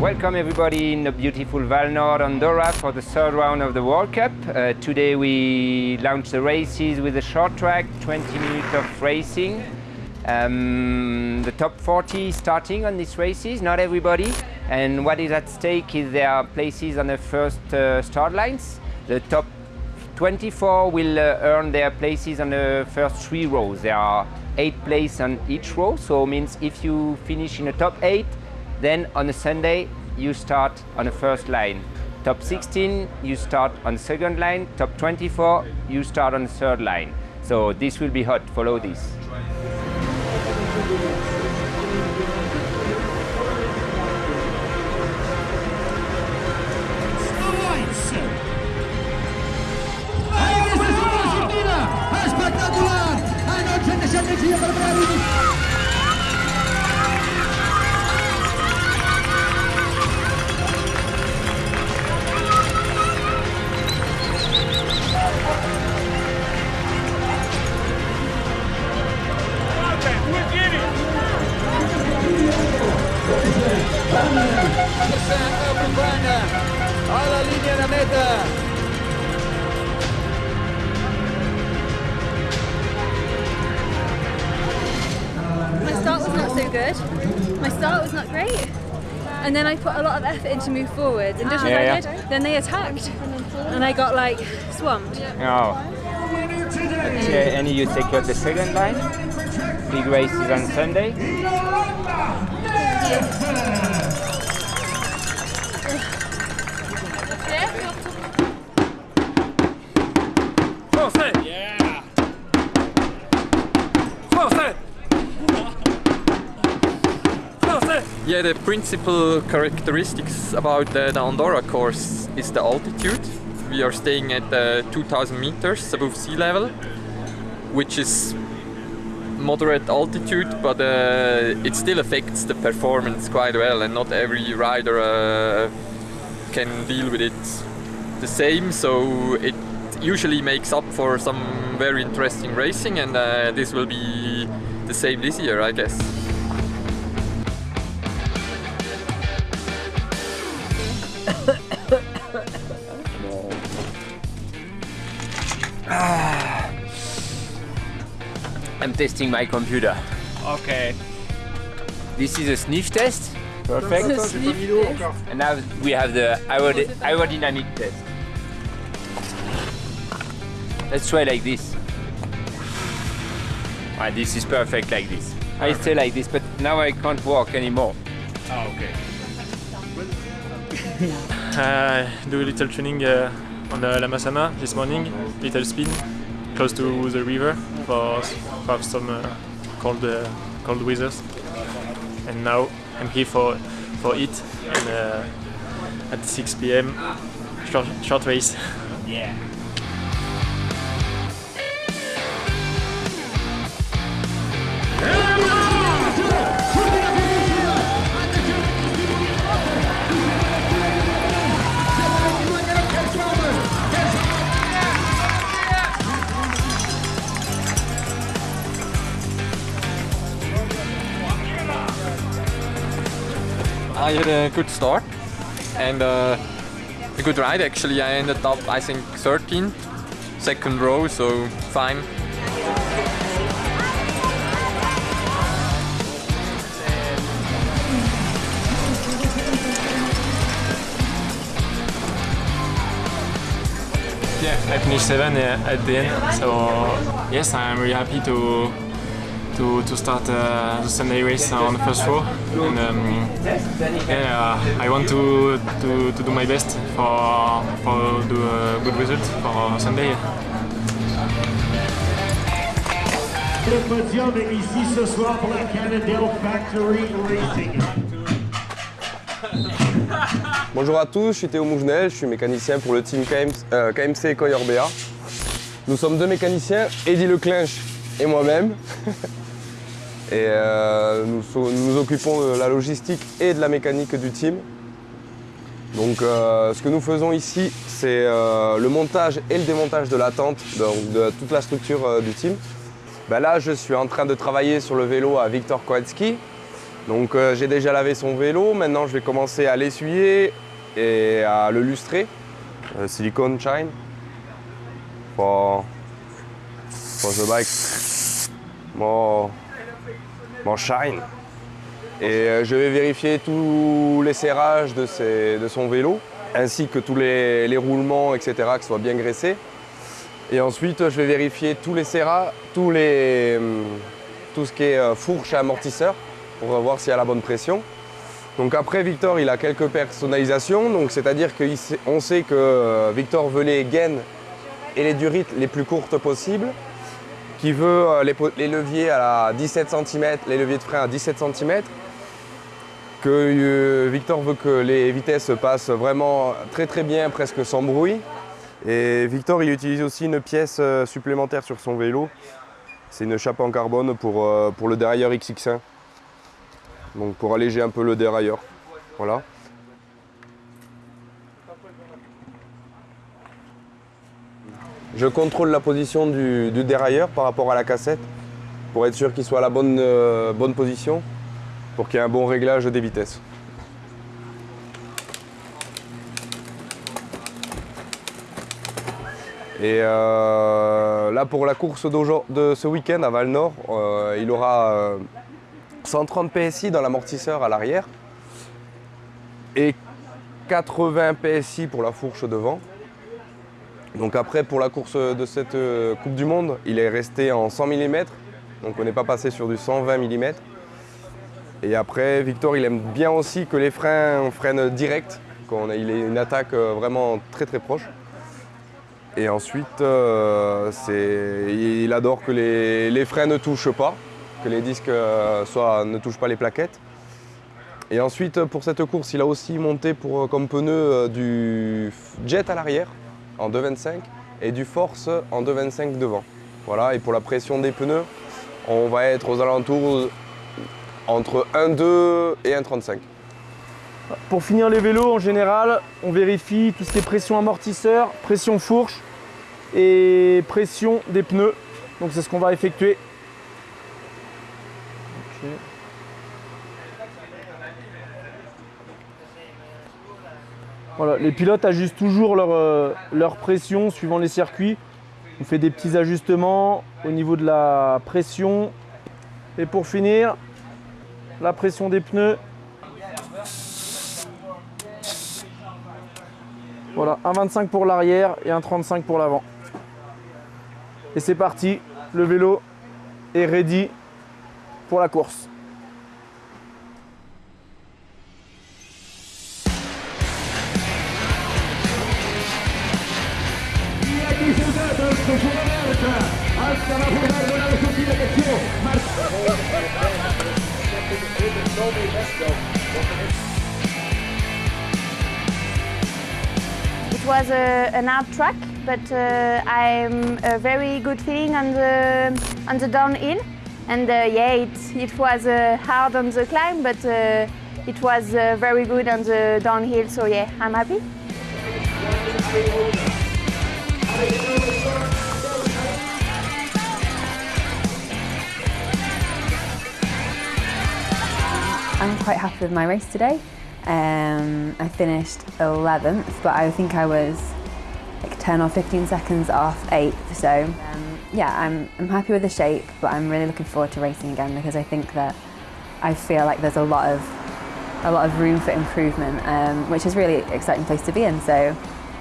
welcome everybody in the beautiful Vallnord Andorra for the third round of the World Cup. Uh, today we launch the races with a short track, 20 minutes of racing. Um, the top 40 starting on these races, not everybody. And what is at stake is there are places on the first uh, start lines. The top 24 will uh, earn their places on the first three rows. There are eight places on each row, so it means if you finish in the top eight, then on a Sunday you start on the first line. Top 16 you start on the second line. Top 24 you start on the third line. So this will be hot. Follow this. Espectacular! A noche de Sandesia per Bravi! So good. My start was not great. And then I put a lot of effort in to move forward. And just as Yeah, I yeah. did, then they attacked. And I got like swamped. Oh. Okay, and you take out the second line. Big races on Sunday. Français Yeah, the principal characteristics about the, Andorra course is the altitude. We are staying at uh, 2000 meters above sea level, which is moderate altitude, but uh, it still affects the performance quite well, and not every rider uh, can deal with it the same. So it usually makes up for some very interesting racing, and uh, this will be the same this year, I guess. I'm testing my computer. Okay. This is a sniff test. Perfect. Sniff And now we have the aerod- aerodynamic test. Let's try like this. Ah, this is perfect like this. I stay like this, but now I can't walk anymore. Oh, okay. Uh, do a little training uh, on the La Massana this morning, little spin close to the river for, for some uh, cold uh, cold weathers. And now I'm here for for it and uh, at 6 p.m. short short race. Yeah. I had a good start and uh, a good ride actually. I ended up I think 13th, second row, so fine. Yeah, I finished seven uh, at the end. So yes, I'm really happy to to, to start uh, the Sunday race on the first row. And um, yeah, uh, I want to, to, to do my best for for do a good result for Sunday. Le podium ici ce soir pour la Cannondale Factory Racing. Bonjour à tous, je suis Théo Mougenel, je suis mécanicien pour le team KM, euh, KMC Coy Orbea. Nous sommes deux mécaniciens, Eddy Leclinch et moi-même. et euh, nous, nous occupons de la logistique et de la mécanique du team. Donc euh, ce que nous faisons ici, c'est euh, le montage et le démontage de la tente, donc de toute la structure du team. Ben là, je suis en train de travailler sur le vélo à Victor Koetsky. Donc j'ai déjà lavé son vélo, maintenant je vais commencer à l'essuyer et à le lustrer. Silicone shine for, for the bike. More, more shine. Et euh, je vais vérifier tous les serrages de, ses- de son vélo, ainsi que tous les, roulements, etc., ce soit bien graissé. Et ensuite, je vais vérifier tous les serras, tous les, hum, tout ce qui est euh, fourche et amortisseur, pour voir s'il y a la bonne pression. Donc après, Victor, il a quelques personnalisations, donc c'est-à-dire qu'on sait que euh, Victor veut les gaines et les durites les plus courtes possibles, qui veut euh, les, leviers à 17 cm, les leviers de frein à 17 cm, que euh, Victor veut que les vitesses passent vraiment très très bien, presque sans bruit. Et Victor, il utilise aussi une pièce euh, supplémentaire sur son vélo. C'est une chape en carbone pour, pour le dérailleur XX1. Donc pour alléger un peu le dérailleur. Voilà. Je contrôle la position du, dérailleur par rapport à la cassette pour être sûr qu'il soit à la bonne, euh, bonne position pour qu'il y ait un bon réglage des vitesses. Et euh, là pour la course de ce week-end à Val-Nord, euh, il aura euh, 130 PSI dans l'amortisseur à l'arrière et 80 PSI pour la fourche devant. Donc après pour la course de cette euh, Coupe du Monde, il est resté en 100 mm, donc on n'est pas passé sur du 120 mm. Et après Victor il aime bien aussi que les freins freinent direct, qu'on ait il ait une attaque euh, vraiment très très proche. Et ensuite, euh, il adore que les, les freins ne touchent pas, que les disques ne touchent pas les plaquettes. Et ensuite, pour cette course, il a aussi monté pour, comme pneu du Jet à l'arrière en 2,25 et du Force en 2,25 devant. Voilà, et pour la pression des pneus, on va être aux alentours entre 1,2 et 1,35. Pour finir les vélos, en général, on vérifie tout ce qui est pression amortisseur, pression fourche et pression des pneus. Donc c'est ce qu'on va effectuer. Les pilotes ajustent toujours leur, euh, leur pression suivant les circuits. On fait des petits ajustements au niveau de la pression. Et pour finir, la pression des pneus Voilà, un 25 pour l'arrière et un 35 pour l'avant. Et c'est parti, le vélo est ready pour la course. It was a, an hard track, but uh, I'm a very good feeling on the on the downhill, and uh, yeah, it it was uh, hard on the climb, but uh, it was uh, very good on the downhill. So yeah, I'm happy. I'm quite happy with my race today. Um, I finished 11th, but I think I was like 10 or 15 seconds off 8th. So um, yeah, I'm, I'm happy with the shape, but I'm really looking forward to racing again because I think that I feel like there's a lot of a lot of room for improvement, um, which is really exciting place to be in. So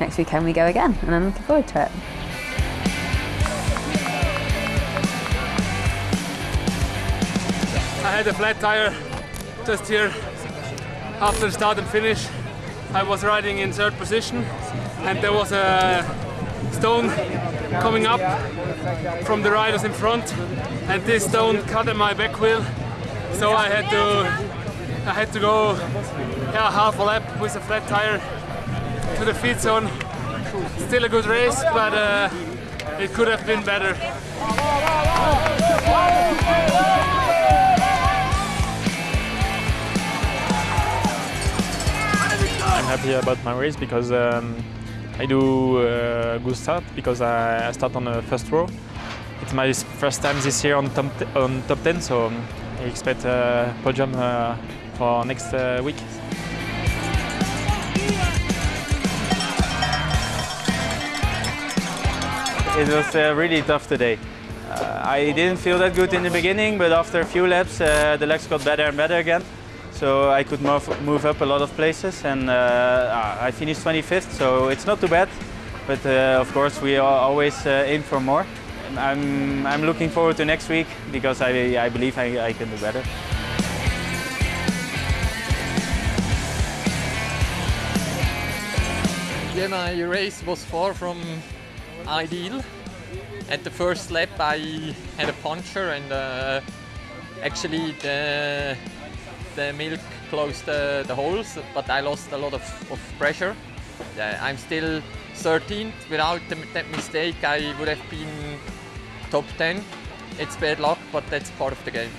next weekend we go again, and I'm looking forward to it. I had a flat tire just here after the start and finish. I was riding in third position and there was a stone coming up from the riders in front and this stone cut at my back wheel so I had to I had to go yeah, half a lap with a flat tire to the feed zone. Still a good race but uh, it could have been better. I'm happy about my race because um, I do a good start because I, start on the first row. It's my first time this year on top, on top 10, so I expect a podium uh, for next uh, week. It was uh, really tough today. Uh, I didn't feel that good in the beginning, but after a few laps, uh, the legs got better and better again. So I could move, move up a lot of places, and uh, I finished 25th, so it's not too bad. But uh, of course, we are always uh, aim for more. I'm, I'm looking forward to next week because I, I believe I, I can do better. Yeah, my race was far from ideal. At the first lap I had a puncture and uh, actually the, the milk closed the, holes, but I lost a lot of, of pressure. Yeah, I'm still 13th. Without the, that mistake I would have been top 10. It's bad luck, but that's part of the game.